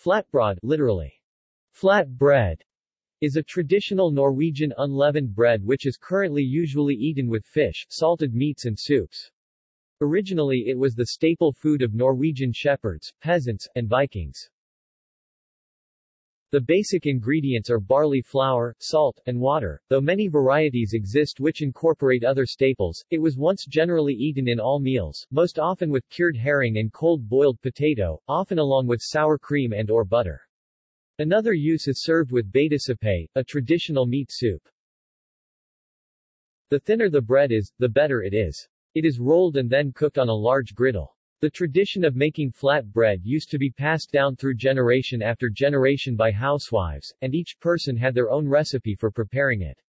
Flatbrød literally, flat bread, is a traditional Norwegian unleavened bread which is currently usually eaten with fish, salted meats and soups. Originally it was the staple food of Norwegian shepherds, peasants, and Vikings. The basic ingredients are barley flour, salt, and water, though many varieties exist which incorporate other staples. It was once generally eaten in all meals, most often with cured herring and cold boiled potato, often along with sour cream and or butter. Another use is served with betasuppe, a traditional meat soup. The thinner the bread is, the better it is. It is rolled and then cooked on a large griddle. The tradition of making flat bread used to be passed down through generation after generation by housewives, and each person had their own recipe for preparing it.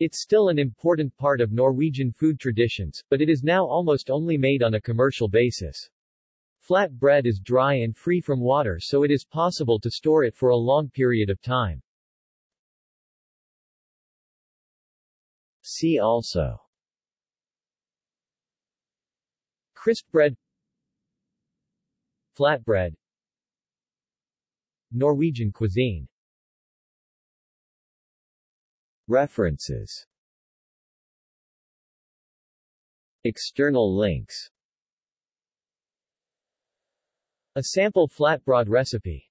It's still an important part of Norwegian food traditions, but it is now almost only made on a commercial basis. Flat bread is dry and free from water so it is possible to store it for a long period of time. See also Crisp bread Flatbread. Norwegian cuisine. References. External links. A sample flatbread recipe